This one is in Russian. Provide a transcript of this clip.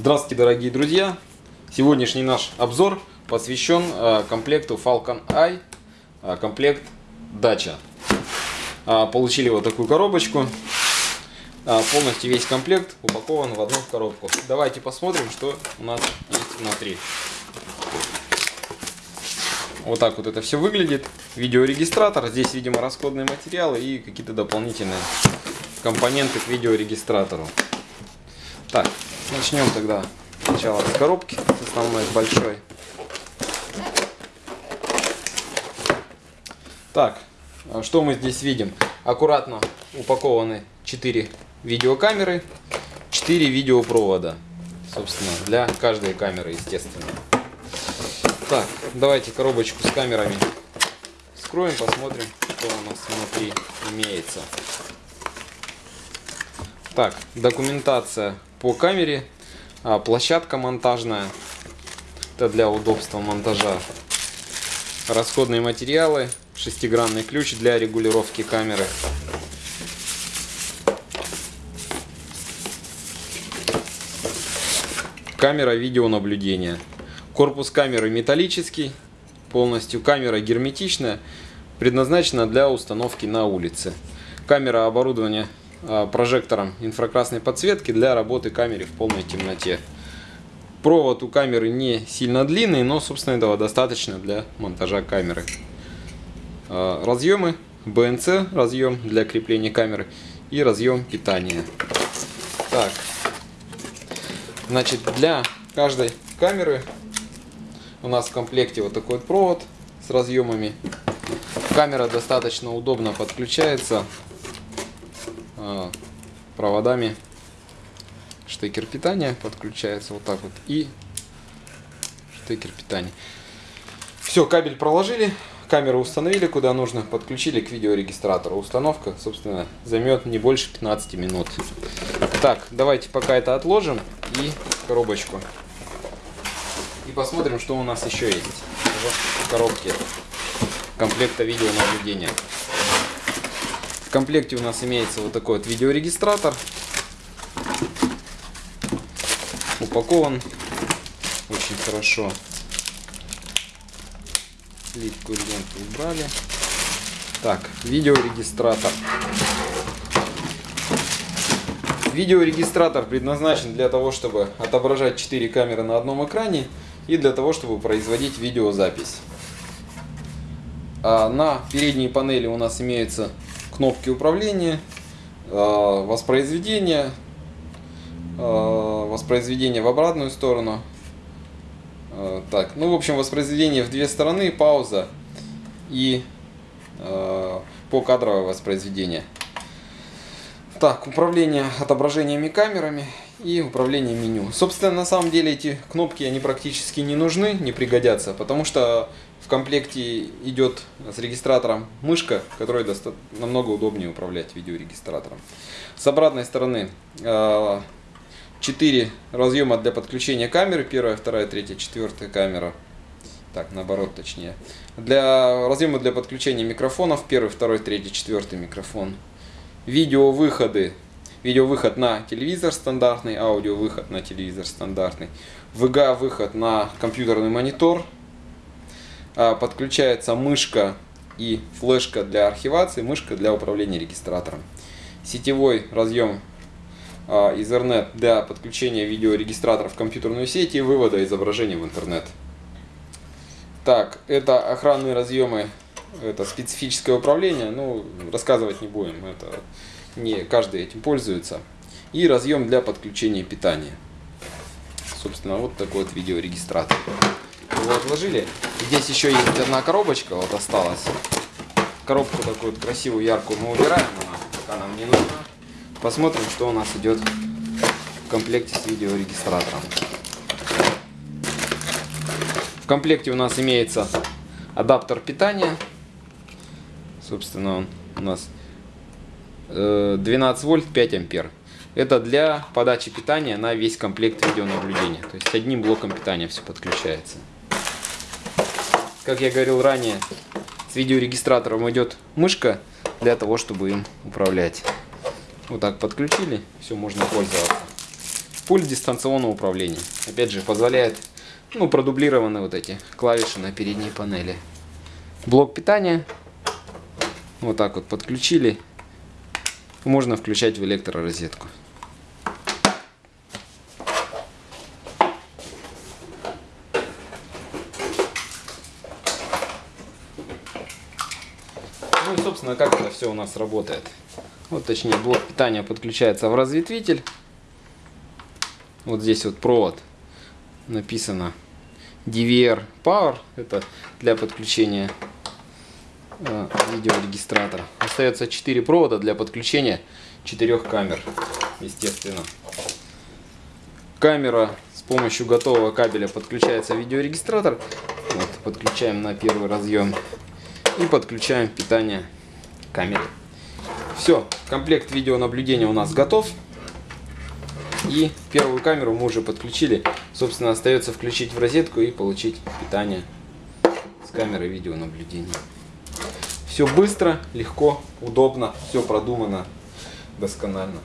Здравствуйте, дорогие друзья! Сегодняшний наш обзор посвящен э, комплекту Falcon Eye, э, комплект Дача. Э, получили вот такую коробочку. Полностью весь комплект упакован в одну коробку. Давайте посмотрим, что у нас есть внутри. Вот так вот это все выглядит. Видеорегистратор. Здесь, видимо, расходные материалы и какие-то дополнительные компоненты к видеорегистратору. Так, начнем тогда сначала с коробки, основной, большой. Так, а что мы здесь видим? Аккуратно упакованы 4 видеокамеры, 4 видеопровода. Собственно, для каждой камеры, естественно. Так, давайте коробочку с камерами скроем, посмотрим, что у нас внутри имеется. Так, документация по камере, а, площадка монтажная, это для удобства монтажа, расходные материалы, шестигранный ключ для регулировки камеры. Камера видеонаблюдения. Корпус камеры металлический, полностью камера герметичная, предназначена для установки на улице. Камера оборудования прожектором инфракрасной подсветки для работы камеры в полной темноте. Провод у камеры не сильно длинный, но, собственно, этого достаточно для монтажа камеры. Разъемы, BNC разъем для крепления камеры и разъем питания. Так, значит, для каждой камеры у нас в комплекте вот такой вот провод с разъемами. Камера достаточно удобно подключается проводами штекер питания подключается вот так вот и штекер питания. Все, кабель проложили, камеру установили куда нужно, подключили к видеорегистратору. Установка, собственно, займет не больше 15 минут. Так, давайте пока это отложим и коробочку. И посмотрим, что у нас еще есть в коробке комплекта видеонаблюдения. В комплекте у нас имеется вот такой вот видеорегистратор. Упакован очень хорошо. Липкую ленту убрали. Так, видеорегистратор. Видеорегистратор предназначен для того, чтобы отображать 4 камеры на одном экране и для того, чтобы производить видеозапись. А на передней панели у нас имеются кнопки управления, а, воспроизведения, а, воспроизведение в обратную сторону. А, так, ну в общем воспроизведение в две стороны, пауза и покадровое воспроизведение. Так, управление отображениями камерами и управление меню. Собственно, на самом деле эти кнопки, они практически не нужны, не пригодятся, потому что в комплекте идет с регистратором мышка, которой намного удобнее управлять видеорегистратором. С обратной стороны 4 а, разъема для подключения камеры, первая, вторая, третья, четвертая камера. Так, наоборот, точнее. Для разъема для подключения микрофонов, первый, второй, третий, четвертый микрофон. Видеовыходы Видеовыход на телевизор стандартный, аудиовыход на телевизор стандартный. VGA выход на компьютерный монитор. А, подключается мышка и флешка для архивации, мышка для управления регистратором. Сетевой разъем а, Ethernet для подключения видеорегистратора в компьютерную сеть и вывода изображения в интернет. Так, это охранные разъемы, это специфическое управление, ну, рассказывать не будем, это не каждый этим пользуется. И разъем для подключения питания. Собственно, вот такой вот видеорегистратор. Его отложили. Здесь еще есть одна коробочка, вот осталась. Коробку такую красивую, яркую мы убираем, она пока нам не нужна. Посмотрим, что у нас идет в комплекте с видеорегистратором. В комплекте у нас имеется адаптер питания. Собственно, у нас 12 вольт 5 ампер. Это для подачи питания на весь комплект видеонаблюдения. То есть одним блоком питания все подключается. Как я говорил ранее, с видеорегистратором идет мышка для того, чтобы им управлять. Вот так подключили, все можно пользоваться. Пульт дистанционного управления. Опять же, позволяет, ну, продублированы вот эти клавиши на передней панели. Блок питания. Вот так вот подключили. Можно включать в электророзетку. Собственно, как это все у нас работает. Вот, точнее, блок питания подключается в разветвитель. Вот здесь вот провод написано DVR Power. Это для подключения э, видеорегистратора. Остается 4 провода для подключения четырех камер, естественно. Камера с помощью готового кабеля подключается видеорегистратор. Вот, подключаем на первый разъем и подключаем питание камеры. Все, комплект видеонаблюдения у нас готов. И первую камеру мы уже подключили. Собственно, остается включить в розетку и получить питание с камеры видеонаблюдения. Все быстро, легко, удобно, все продумано досконально.